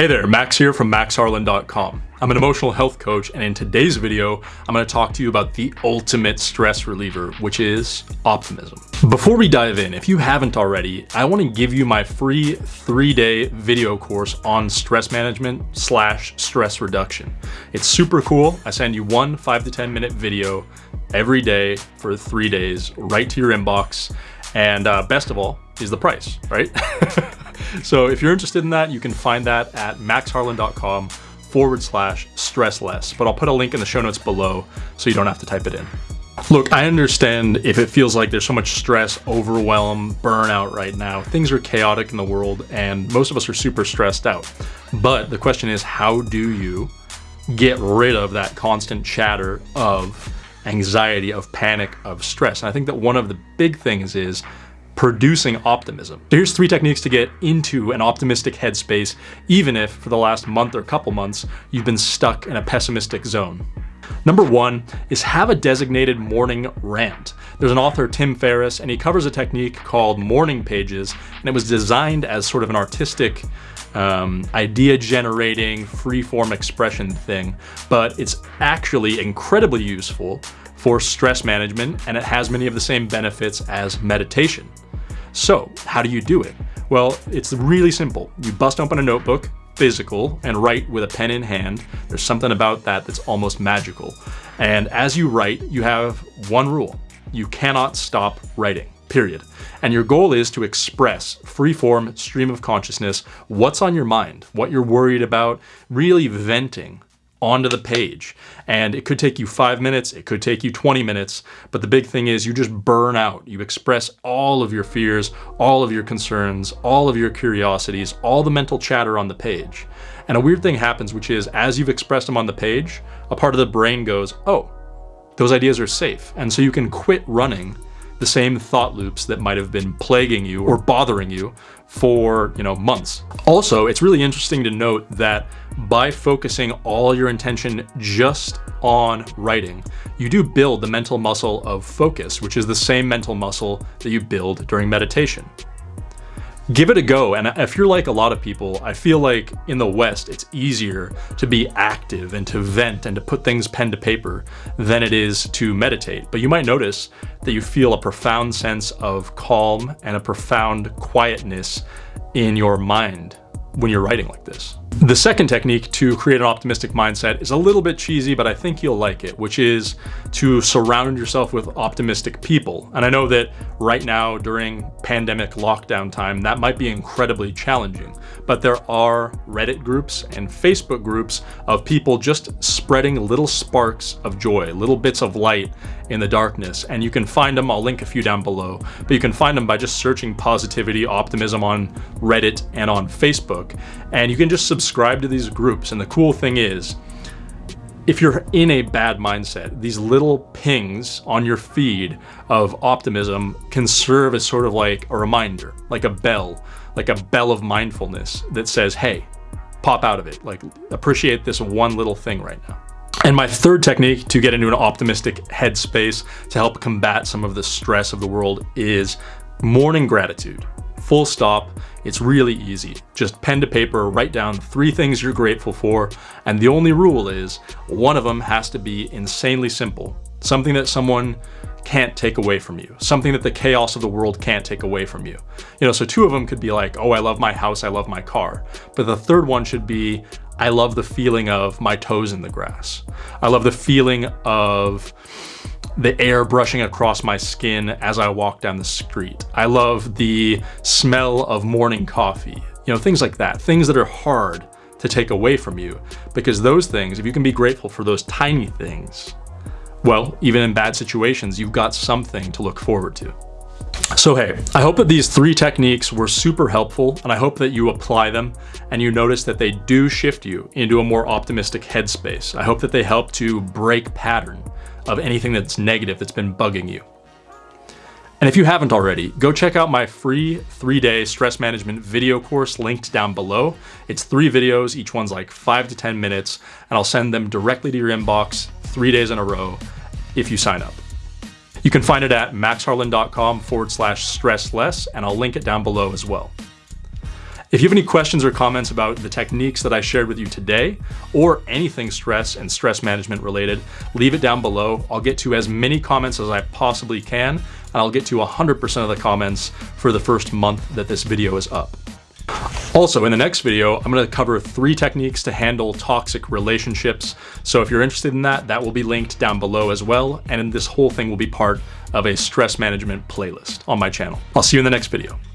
Hey there, Max here from maxharlan.com. I'm an emotional health coach, and in today's video, I'm going to talk to you about the ultimate stress reliever, which is optimism. Before we dive in, if you haven't already, I want to give you my free three-day video course on stress management slash stress reduction. It's super cool. I send you one five to 10 minute video every day for three days right to your inbox. And uh, best of all is the price, right? so if you're interested in that, you can find that at maxharlan.com forward slash stress less, but I'll put a link in the show notes below so you don't have to type it in. Look, I understand if it feels like there's so much stress, overwhelm, burnout right now. Things are chaotic in the world and most of us are super stressed out. But the question is, how do you get rid of that constant chatter of anxiety, of panic, of stress? And I think that one of the big things is producing optimism. So here's three techniques to get into an optimistic headspace, even if for the last month or couple months, you've been stuck in a pessimistic zone. Number one is have a designated morning rant. There's an author, Tim Ferriss, and he covers a technique called morning pages, and it was designed as sort of an artistic um, idea generating, free form expression thing, but it's actually incredibly useful for stress management, and it has many of the same benefits as meditation. So how do you do it? Well, it's really simple. You bust open a notebook, physical, and write with a pen in hand. There's something about that that's almost magical. And as you write, you have one rule. You cannot stop writing, period. And your goal is to express free-form stream of consciousness, what's on your mind, what you're worried about, really venting onto the page. And it could take you five minutes, it could take you 20 minutes, but the big thing is you just burn out. You express all of your fears, all of your concerns, all of your curiosities, all the mental chatter on the page. And a weird thing happens, which is as you've expressed them on the page, a part of the brain goes, oh, those ideas are safe. And so you can quit running the same thought loops that might have been plaguing you or bothering you for you know months. Also, it's really interesting to note that by focusing all your intention just on writing, you do build the mental muscle of focus, which is the same mental muscle that you build during meditation give it a go. And if you're like a lot of people, I feel like in the West, it's easier to be active and to vent and to put things pen to paper than it is to meditate. But you might notice that you feel a profound sense of calm and a profound quietness in your mind when you're writing like this. The second technique to create an optimistic mindset is a little bit cheesy, but I think you'll like it, which is to surround yourself with optimistic people. And I know that right now during pandemic lockdown time, that might be incredibly challenging, but there are Reddit groups and Facebook groups of people just spreading little sparks of joy, little bits of light in the darkness. And you can find them, I'll link a few down below, but you can find them by just searching positivity, optimism on Reddit and on Facebook. And you can just subscribe to these groups. And the cool thing is, if you're in a bad mindset, these little pings on your feed of optimism can serve as sort of like a reminder, like a bell, like a bell of mindfulness that says, hey, pop out of it. Like appreciate this one little thing right now. And my third technique to get into an optimistic headspace to help combat some of the stress of the world is morning gratitude. Full stop. It's really easy. Just pen to paper, write down three things you're grateful for. And the only rule is one of them has to be insanely simple. Something that someone can't take away from you. Something that the chaos of the world can't take away from you. You know, so two of them could be like, oh, I love my house, I love my car. But the third one should be, I love the feeling of my toes in the grass. I love the feeling of the air brushing across my skin as I walk down the street. I love the smell of morning coffee. You know, things like that. Things that are hard to take away from you. Because those things, if you can be grateful for those tiny things, well, even in bad situations, you've got something to look forward to. So hey, I hope that these three techniques were super helpful and I hope that you apply them and you notice that they do shift you into a more optimistic headspace. I hope that they help to break pattern of anything that's negative that's been bugging you. And if you haven't already, go check out my free three-day stress management video course linked down below. It's three videos, each one's like five to 10 minutes, and I'll send them directly to your inbox three days in a row if you sign up. You can find it at maxharlan.com forward slash stress less, and I'll link it down below as well. If you have any questions or comments about the techniques that I shared with you today, or anything stress and stress management related, leave it down below. I'll get to as many comments as I possibly can, and I'll get to 100% of the comments for the first month that this video is up. Also, in the next video, I'm going to cover three techniques to handle toxic relationships. So if you're interested in that, that will be linked down below as well. And this whole thing will be part of a stress management playlist on my channel. I'll see you in the next video.